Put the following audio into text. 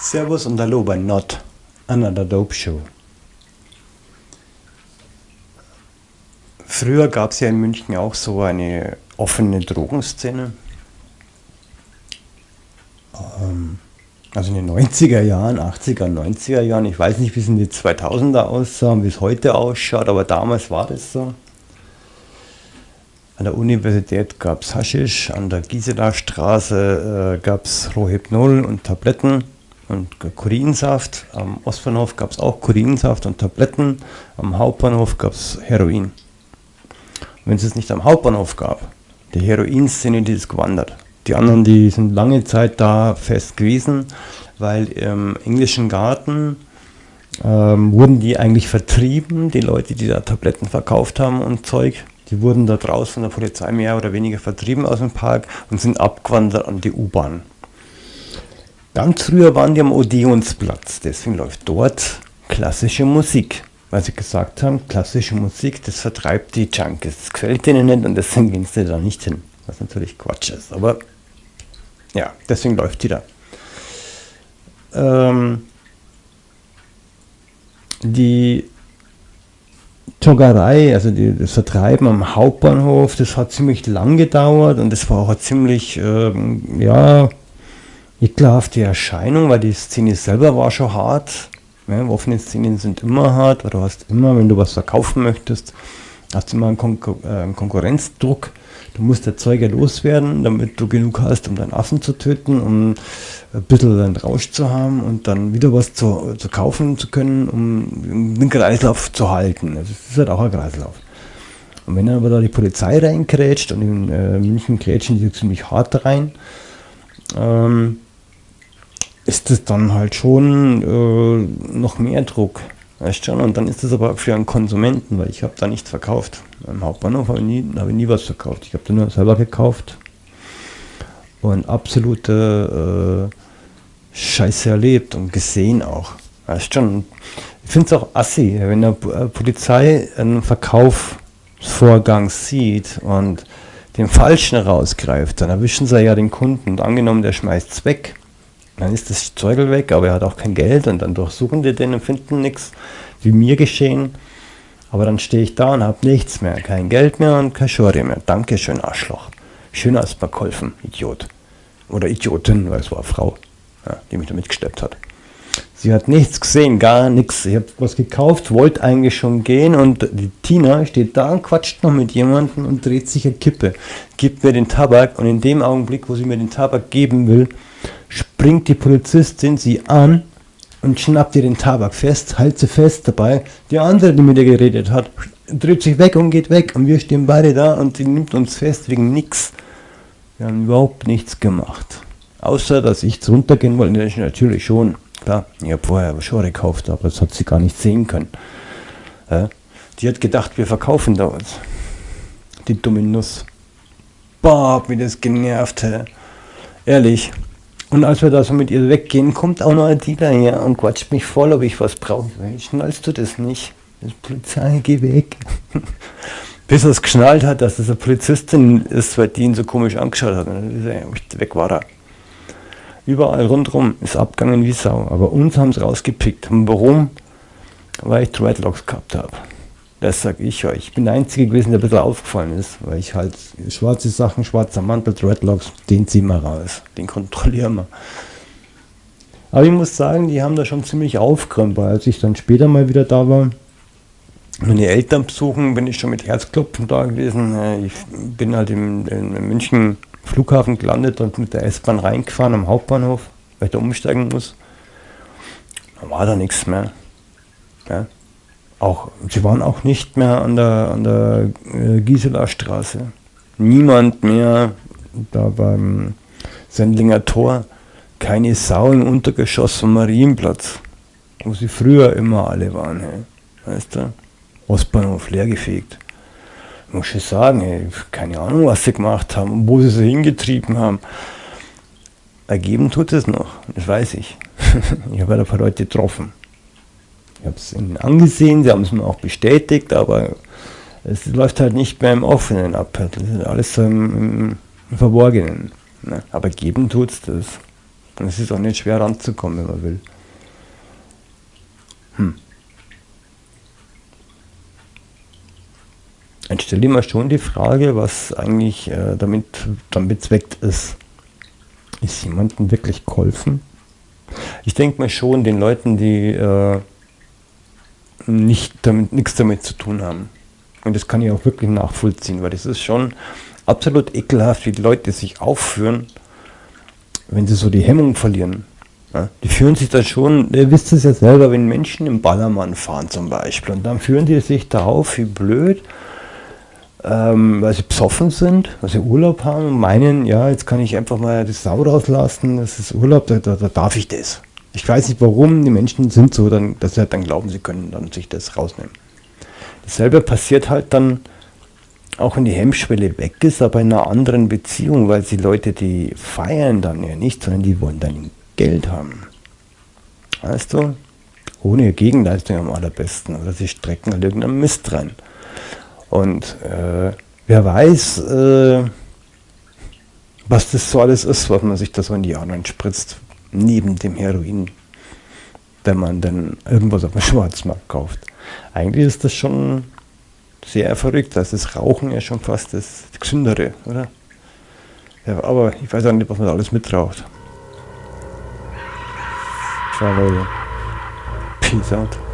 Servus und Hallo bei Not Another Dope Show. Früher gab es ja in München auch so eine offene Drogenszene. Ähm, also in den 90er Jahren, 80er, 90er Jahren. Ich weiß nicht, wie es in die 2000er aussah und wie es heute ausschaut, aber damals war das so. An der Universität gab es Haschisch, an der Gisela Straße äh, gab es Rohypnol und Tabletten und Kurinsaft. Am Ostbahnhof gab es auch Kurinsaft und Tabletten. Am Hauptbahnhof gab es Heroin. Wenn es es nicht am Hauptbahnhof gab, die Heroinszene, die ist gewandert. Die anderen, die sind lange Zeit da fest gewesen, weil im englischen Garten ähm, wurden die eigentlich vertrieben, die Leute, die da Tabletten verkauft haben und Zeug. Die wurden da draußen von der Polizei mehr oder weniger vertrieben aus dem Park und sind abgewandert an die U-Bahn. Ganz früher waren die am Odeonsplatz, deswegen läuft dort klassische Musik. Weil sie gesagt haben, klassische Musik, das vertreibt die Junkies. Das gefällt denen nicht und deswegen gehen sie da nicht hin. Was natürlich Quatsch ist, aber ja, deswegen läuft die da. Ähm, die Joggerei, also die, das Vertreiben am Hauptbahnhof, das hat ziemlich lang gedauert und das war auch ziemlich, ähm, ja, ekelhafte Erscheinung, weil die Szene selber war schon hart. Ja, offene Szenen sind immer hart, weil du hast immer, wenn du was verkaufen möchtest, hast du immer einen, Konkur äh, einen Konkurrenzdruck. Du musst Erzeuger loswerden, damit du genug hast, um deinen Affen zu töten, um ein bisschen einen Rausch zu haben und dann wieder was zu, zu kaufen zu können, um den Kreislauf zu halten. Also es ist halt auch ein Kreislauf. Und wenn dann aber da die Polizei reinkrätscht und in äh, München krätschen die ziemlich hart rein, ähm, ist es dann halt schon äh, noch mehr Druck. Weißt schon? Und dann ist es aber für einen Konsumenten, weil ich habe da nichts verkauft. Im Hauptbahnhof habe ich, nie, hab ich nie was verkauft. Ich habe da nur selber gekauft und absolute äh, Scheiße erlebt und gesehen auch. Weißt schon? Ich finde es auch assi, wenn der äh, Polizei einen Verkaufsvorgang sieht und den Falschen rausgreift, dann erwischen sie ja den Kunden. Und angenommen, der schmeißt es weg dann ist das Zeugel weg, aber er hat auch kein Geld und dann durchsuchen die den und finden nichts, wie mir geschehen. Aber dann stehe ich da und habe nichts mehr, kein Geld mehr und kein Schori mehr. Dankeschön, Arschloch. Schön hast mir geholfen, Idiot. Oder Idiotin, weil es war eine Frau, ja, die mich da mitgesteppt hat. Sie hat nichts gesehen, gar nichts. Ich habe was gekauft, wollte eigentlich schon gehen und die Tina steht da und quatscht noch mit jemandem und dreht sich eine Kippe. Gibt mir den Tabak und in dem Augenblick, wo sie mir den Tabak geben will, springt die Polizistin sie an und schnappt ihr den Tabak fest, hält sie fest dabei. Die andere, die mit ihr geredet hat, dreht sich weg und geht weg und wir stehen beide da und sie nimmt uns fest wegen nichts. Wir haben überhaupt nichts gemacht. Außer, dass ich runtergehen wollte, natürlich schon. Klar, ich habe vorher schon gekauft, aber das hat sie gar nicht sehen können. Ja? Die hat gedacht, wir verkaufen da was. Die dumme Nuss. Boah, wie das genervt, hä? Ehrlich. Und als wir da so mit ihr weggehen, kommt auch noch ein Dealer her und quatscht mich voll, ob ich was brauche. Schnallst du das nicht? Das Polizei, geh weg. Bis er es geschnallt hat, dass das eine Polizistin ist, weil die ihn so komisch angeschaut hat. Und dann weg war er. Überall rundherum ist abgegangen wie Sau. Aber uns haben sie rausgepickt. Und warum? Weil ich Dreadlocks gehabt habe. Das sage ich euch. Ich bin der Einzige gewesen, der ein bisschen aufgefallen ist, weil ich halt schwarze Sachen, schwarzer Mantel, Dreadlocks, den ziehen wir raus. Den kontrollieren wir. Aber ich muss sagen, die haben da schon ziemlich weil als ich dann später mal wieder da war, meine Eltern besuchen, bin ich schon mit Herzklopfen da gewesen. Äh, ich bin halt im, im München Flughafen gelandet und mit der S-Bahn reingefahren am Hauptbahnhof, weil ich da umsteigen muss. Da war da nichts mehr. Ja auch, sie waren auch nicht mehr an der, an der äh, Gisela Straße. Niemand mehr da beim Sendlinger Tor. Keine Sau im Untergeschoss vom Marienplatz, wo sie früher immer alle waren. Hey. Weißt du? Ostbahnhof leergefegt. Muss ich sagen, hey, keine Ahnung, was sie gemacht haben wo sie sie hingetrieben haben. Ergeben tut es noch, das weiß ich. ich habe ein paar Leute getroffen. Ich habe es ihnen angesehen, sie haben es mir auch bestätigt, aber es läuft halt nicht mehr im Offenen ab. Das ist alles so im, im, Verborgenen. Ne? Aber geben tut es das. Und es ist auch nicht schwer ranzukommen, wenn man will. Hm. Dann stelle ich mir schon die Frage, was eigentlich äh, damit, damit zweckt ist. Ist jemandem wirklich geholfen? Ich denke mir schon, den Leuten, die äh, nicht damit, nichts damit zu tun haben. Und das kann ich auch wirklich nachvollziehen, weil das ist schon absolut ekelhaft, wie die Leute sich aufführen, wenn sie so die Hemmung verlieren. Ja, die führen sich dann schon, ihr wisst es ja selber, wenn Menschen im Ballermann fahren zum Beispiel, und dann führen die sich da auf wie blöd, ähm, weil sie besoffen sind, weil sie Urlaub haben und meinen, ja, jetzt kann ich einfach mal die Sau rauslassen, das ist Urlaub, da, da, da darf ich das. Ich weiß nicht warum, die Menschen sind so, dann, dass sie halt dann glauben, sie können dann sich das rausnehmen. Dasselbe passiert halt dann, auch wenn die Hemmschwelle weg ist, aber in einer anderen Beziehung, weil die Leute, die feiern dann ja nicht, sondern die wollen dann Geld haben. Weißt du? Ohne Gegenleistung am allerbesten. Oder sie strecken halt irgendeinen Mist rein. Und äh, wer weiß, äh, was das so alles ist, was man sich da so in die Arme spritzt, neben dem Heroin, wenn man dann irgendwas auf dem Schwarzmarkt kauft. Eigentlich ist das schon sehr verrückt. Da ist das Rauchen ja schon fast das Gesündere, oder? Ja, aber ich weiß auch nicht, was man da alles mitraucht. Ciao Leute. Peace out.